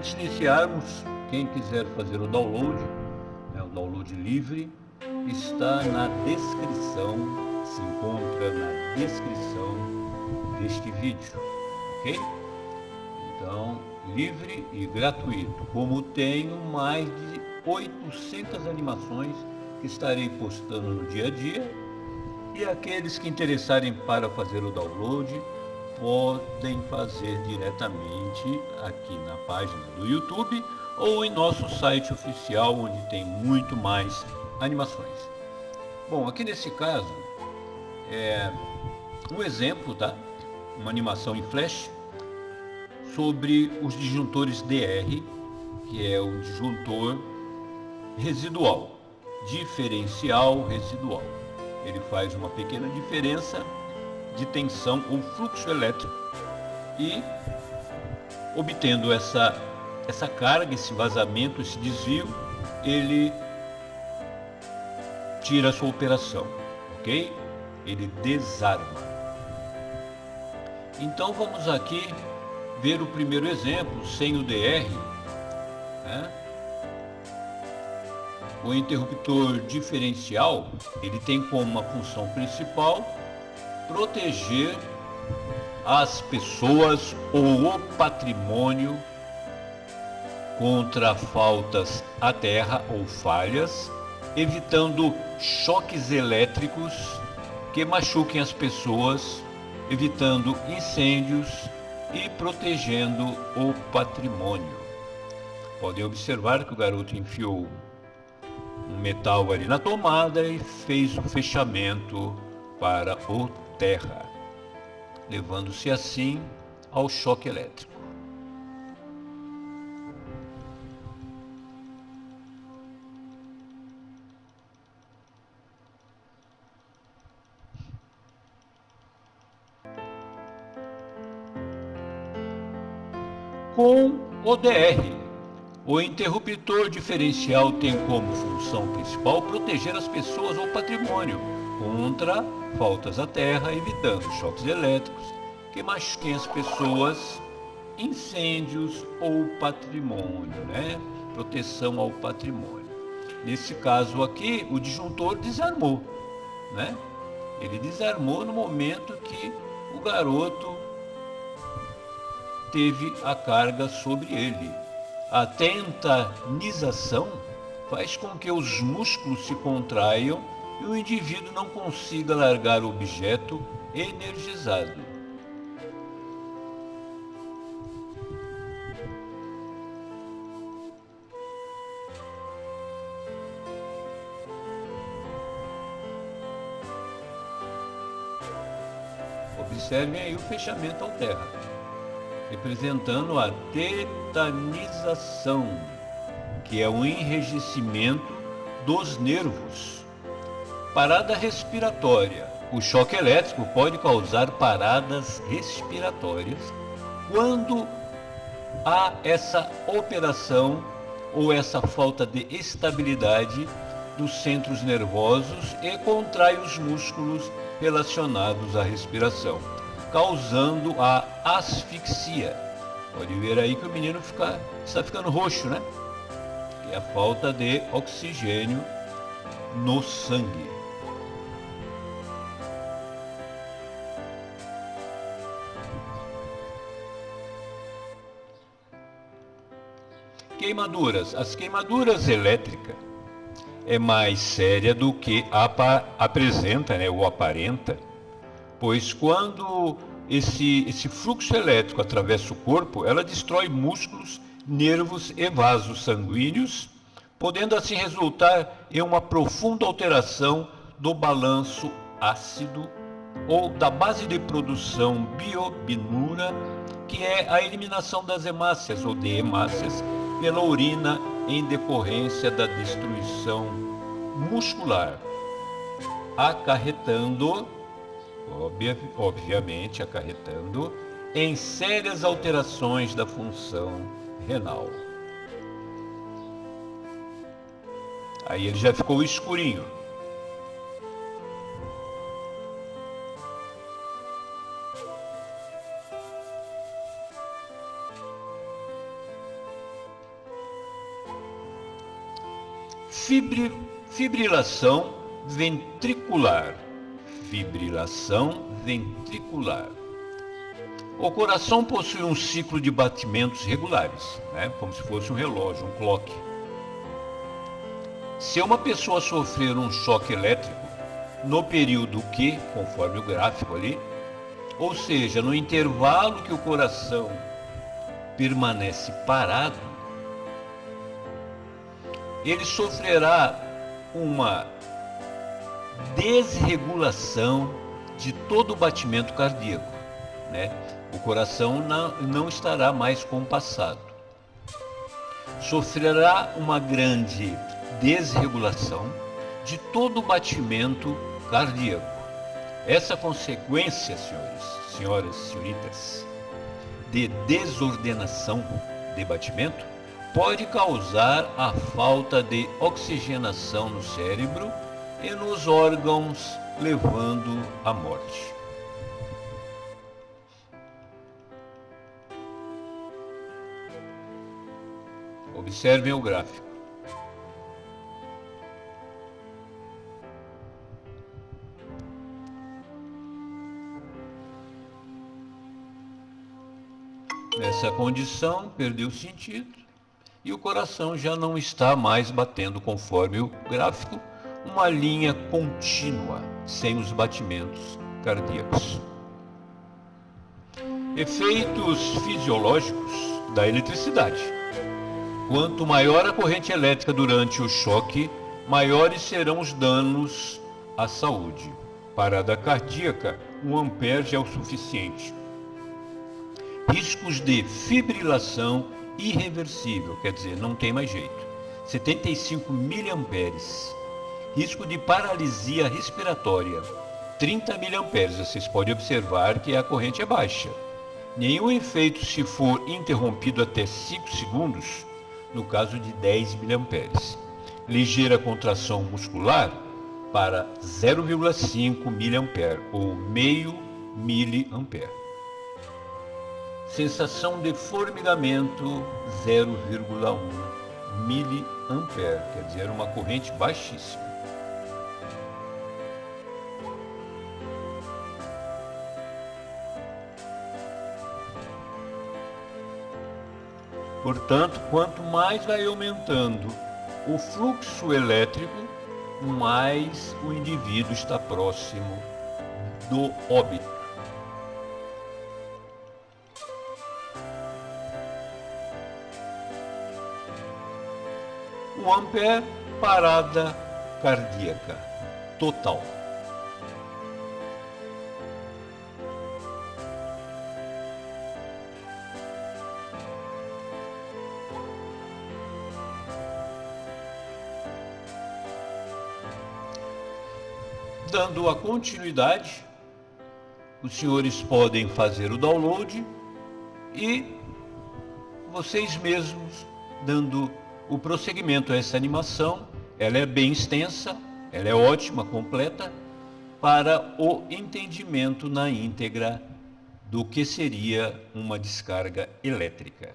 Antes de iniciarmos, quem quiser fazer o download, né, o download livre, está na descrição, se encontra na descrição deste vídeo, ok? Então, livre e gratuito, como tenho mais de 800 animações que estarei postando no dia a dia e aqueles que interessarem para fazer o download podem fazer diretamente aqui na página do YouTube ou em nosso site oficial onde tem muito mais animações. Bom, aqui nesse caso é um exemplo, tá? Uma animação em flash sobre os disjuntores DR, que é o disjuntor residual, diferencial residual. Ele faz uma pequena diferença de tensão ou fluxo elétrico e obtendo essa, essa carga, esse vazamento, esse desvio, ele tira a sua operação, ok? Ele desarma. Então vamos aqui ver o primeiro exemplo, sem o DR, né? O interruptor diferencial, ele tem como uma função principal proteger as pessoas ou o patrimônio contra faltas à terra ou falhas, evitando choques elétricos que machuquem as pessoas, evitando incêndios e protegendo o patrimônio. Podem observar que o garoto enfiou um metal ali na tomada e fez o fechamento para o terra, levando-se assim ao choque elétrico. Com o DR, o interruptor diferencial tem como função principal proteger as pessoas ou patrimônio contra faltas à terra, evitando choques elétricos que machuquem as pessoas, incêndios ou patrimônio, né? Proteção ao patrimônio. Nesse caso aqui, o disjuntor desarmou, né? Ele desarmou no momento que o garoto teve a carga sobre ele. A tentanização faz com que os músculos se contraiam e o indivíduo não consiga largar o objeto energizado. Observem aí o fechamento ao terra, representando a tetanização, que é o enrijecimento dos nervos Parada respiratória. O choque elétrico pode causar paradas respiratórias quando há essa operação ou essa falta de estabilidade dos centros nervosos e contrai os músculos relacionados à respiração, causando a asfixia. Pode ver aí que o menino fica, está ficando roxo, né? Que é a falta de oxigênio no sangue. Queimaduras. As queimaduras elétricas é mais séria do que apresenta, né, ou aparenta, pois quando esse, esse fluxo elétrico atravessa o corpo, ela destrói músculos, nervos e vasos sanguíneos, podendo assim resultar em uma profunda alteração do balanço ácido ou da base de produção biobinura, que é a eliminação das hemácias ou de hemácias pela urina em decorrência da destruição muscular, acarretando, obviamente acarretando, em sérias alterações da função renal. Aí ele já ficou escurinho. Fibri, fibrilação ventricular. Fibrilação ventricular. O coração possui um ciclo de batimentos regulares, né? como se fosse um relógio, um clock. Se uma pessoa sofrer um choque elétrico no período que, conforme o gráfico ali, ou seja, no intervalo que o coração permanece parado, ele sofrerá uma desregulação de todo o batimento cardíaco. Né? O coração não, não estará mais compassado. Sofrerá uma grande desregulação de todo o batimento cardíaco. Essa consequência, senhores, senhoras, senhoritas, de desordenação de batimento pode causar a falta de oxigenação no cérebro e nos órgãos, levando à morte. Observem o gráfico. Nessa condição, perdeu sentido e o coração já não está mais batendo conforme o gráfico, uma linha contínua, sem os batimentos cardíacos. Efeitos fisiológicos da eletricidade. Quanto maior a corrente elétrica durante o choque, maiores serão os danos à saúde. Parada cardíaca, 1 ampere já é o suficiente riscos de fibrilação irreversível, quer dizer, não tem mais jeito. 75 miliamperes. Risco de paralisia respiratória, 30 miliamperes. Vocês podem observar que a corrente é baixa. Nenhum efeito se for interrompido até 5 segundos, no caso de 10 miliamperes. Ligeira contração muscular para 0,5 miliampere ou meio miliampere. Sensação de formigamento 0,1 miliampere, quer dizer, uma corrente baixíssima. Portanto, quanto mais vai aumentando o fluxo elétrico, mais o indivíduo está próximo do óbito. Ampere é parada cardíaca total. Dando a continuidade, os senhores podem fazer o download e vocês mesmos dando o prosseguimento a essa animação, ela é bem extensa, ela é ótima, completa, para o entendimento na íntegra do que seria uma descarga elétrica.